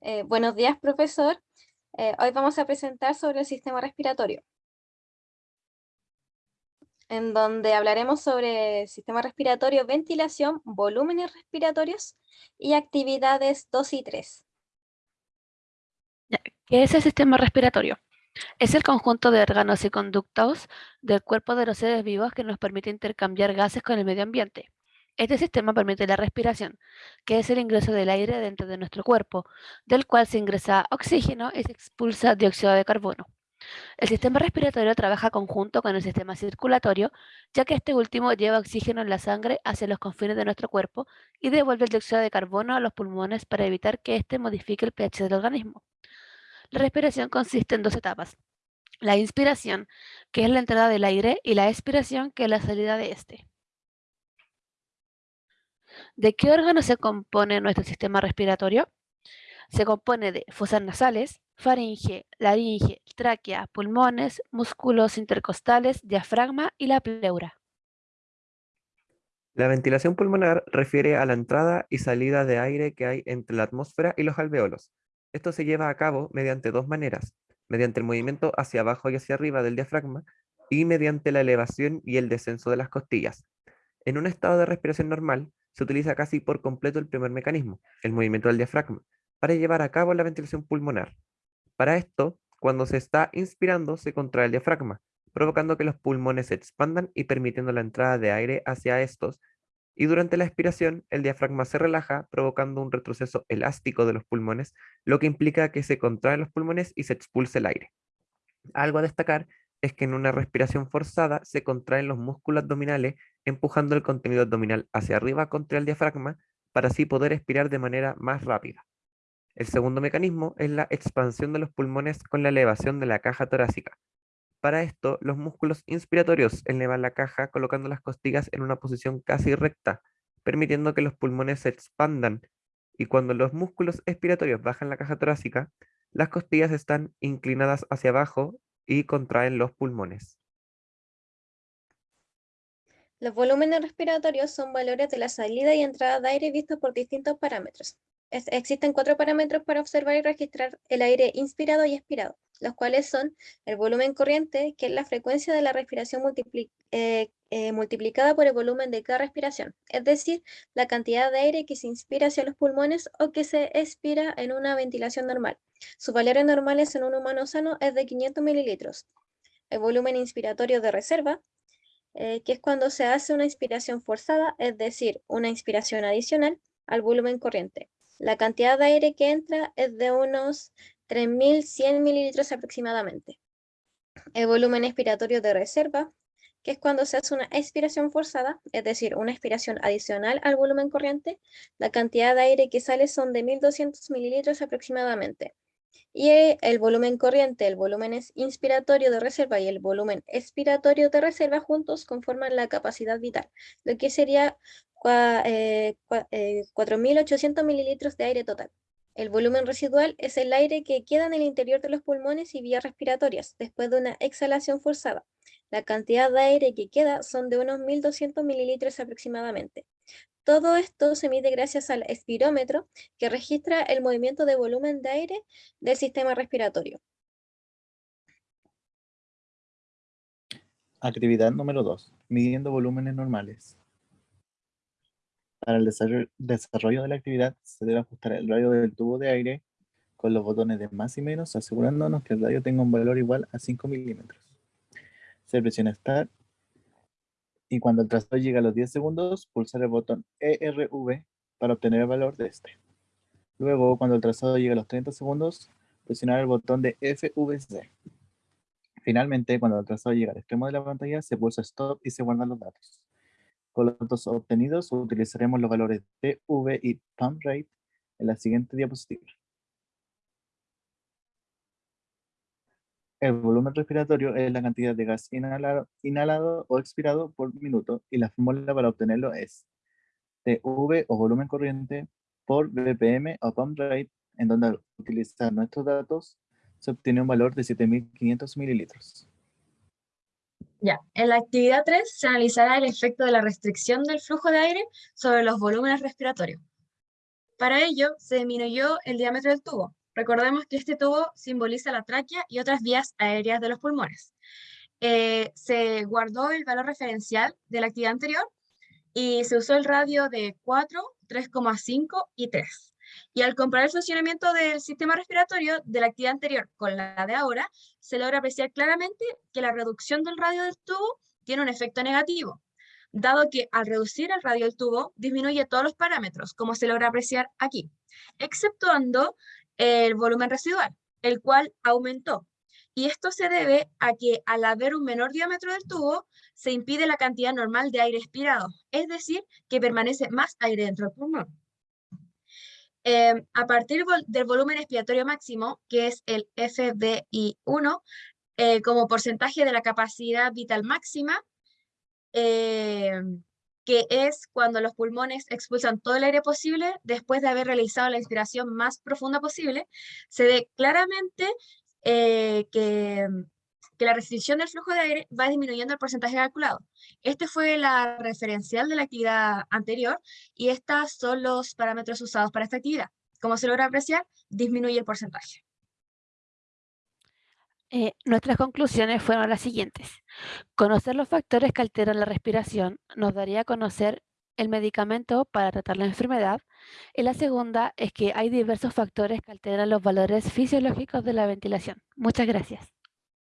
Eh, buenos días, profesor. Eh, hoy vamos a presentar sobre el sistema respiratorio, en donde hablaremos sobre sistema respiratorio, ventilación, volúmenes respiratorios y actividades 2 y 3. ¿Qué es el sistema respiratorio? Es el conjunto de órganos y conductos del cuerpo de los seres vivos que nos permite intercambiar gases con el medio ambiente. Este sistema permite la respiración, que es el ingreso del aire dentro de nuestro cuerpo, del cual se ingresa oxígeno y se expulsa dióxido de carbono. El sistema respiratorio trabaja conjunto con el sistema circulatorio, ya que este último lleva oxígeno en la sangre hacia los confines de nuestro cuerpo y devuelve el dióxido de carbono a los pulmones para evitar que éste modifique el pH del organismo. La respiración consiste en dos etapas. La inspiración, que es la entrada del aire, y la expiración, que es la salida de este. ¿De qué órganos se compone nuestro sistema respiratorio? Se compone de fosas nasales, faringe, laringe, tráquea, pulmones, músculos intercostales, diafragma y la pleura. La ventilación pulmonar refiere a la entrada y salida de aire que hay entre la atmósfera y los alveolos. Esto se lleva a cabo mediante dos maneras, mediante el movimiento hacia abajo y hacia arriba del diafragma y mediante la elevación y el descenso de las costillas. En un estado de respiración normal, se utiliza casi por completo el primer mecanismo, el movimiento del diafragma, para llevar a cabo la ventilación pulmonar. Para esto, cuando se está inspirando, se contrae el diafragma, provocando que los pulmones se expandan y permitiendo la entrada de aire hacia estos, y durante la expiración, el diafragma se relaja, provocando un retroceso elástico de los pulmones, lo que implica que se contraen los pulmones y se expulse el aire. Algo a destacar es que en una respiración forzada se contraen los músculos abdominales empujando el contenido abdominal hacia arriba contra el diafragma para así poder expirar de manera más rápida. El segundo mecanismo es la expansión de los pulmones con la elevación de la caja torácica. Para esto, los músculos inspiratorios elevan la caja colocando las costillas en una posición casi recta, permitiendo que los pulmones se expandan, y cuando los músculos expiratorios bajan la caja torácica, las costillas están inclinadas hacia abajo y contraen los pulmones. Los volúmenes respiratorios son valores de la salida y entrada de aire vistos por distintos parámetros. existen cuatro parámetros para observar y registrar el aire inspirado y expirado, los cuales son el volumen corriente, que es la frecuencia de la respiración eh, eh, multiplicada por el volumen de cada respiración, es decir, la cantidad de aire que se inspira hacia los pulmones o que se expira en una ventilación normal. Sus valores normales en un humano sano es de 500 mililitros. El volumen inspiratorio de reserva, eh, que es cuando se hace una inspiración forzada, es decir, una inspiración adicional al volumen corriente. La cantidad de aire que entra es de unos 3.100 mililitros aproximadamente. El volumen expiratorio de reserva, que es cuando se hace una expiración forzada, es decir, una expiración adicional al volumen corriente, la cantidad de aire que sale son de 1.200 mililitros aproximadamente. Y el volumen corriente, el volumen inspiratorio de reserva y el volumen expiratorio de reserva juntos conforman la capacidad vital, lo que sería 4.800 eh, mililitros de aire total. El volumen residual es el aire que queda en el interior de los pulmones y vías respiratorias después de una exhalación forzada. La cantidad de aire que queda son de unos 1.200 mililitros aproximadamente. Todo esto se mide gracias al espirómetro, que registra el movimiento de volumen de aire del sistema respiratorio. Actividad número 2. Midiendo volúmenes normales. Para el desarrollo de la actividad se debe ajustar el radio del tubo de aire con los botones de más y menos, asegurándonos que el radio tenga un valor igual a 5 milímetros. Se presiona Start y cuando el trazado llega a los 10 segundos, pulsar el botón ERV para obtener el valor de este. Luego, cuando el trazado llegue a los 30 segundos, presionar el botón de FVC. Finalmente, cuando el trazado llega al extremo de la pantalla, se pulsa Stop y se guardan los datos. Con los datos obtenidos, utilizaremos los valores de V y Pump Rate en la siguiente diapositiva. El volumen respiratorio es la cantidad de gas inhalado, o expirado por minuto y la fórmula para obtenerlo es TV o volumen corriente por BPM o pump rate, en donde al nuestros datos se obtiene un valor de 7.500 mililitros. Ya, en la actividad 3 se analizará el efecto de la restricción del flujo de aire sobre los volúmenes respiratorios. Para ello, se disminuyó el diámetro del tubo. Recordemos que este tubo simboliza la tráquea y otras vías aéreas de los pulmones. Eh, se guardó el valor referencial de la actividad anterior y se usó el radio de 4, 3,5 y 3. Y al comparar el funcionamiento del sistema respiratorio de la actividad anterior con la de ahora, se logra apreciar claramente que la reducción del radio del tubo tiene un efecto negativo, dado que al reducir el radio del tubo disminuye todos los parámetros, como se logra apreciar aquí, exceptuando el volumen residual, el cual aumentó. Y esto se debe a que al haber un menor diámetro del tubo, se impide la cantidad normal de aire expirado, es decir, que permanece más aire dentro del pulmón. Em, a partir del volumen expiratorio máximo, que es el FBI1, eh, como porcentaje de la capacidad vital máxima, em, que es cuando los pulmones expulsan todo el aire posible después de haber realizado la inspiración más profunda posible, se ve claramente eh, que, que, la restricción del flujo de aire va disminuyendo el porcentaje calculado. Este fue la referencial de la actividad anterior y estos son los parámetros usados para esta actividad. Como se logra apreciar, disminuye el porcentaje. Eh, nuestras conclusiones fueron las siguientes. Conocer los factores que alteran la respiración nos daría a conocer el medicamento para tratar la enfermedad. Y la segunda es que hay diversos factores que alteran los valores fisiológicos de la ventilación. Muchas gracias.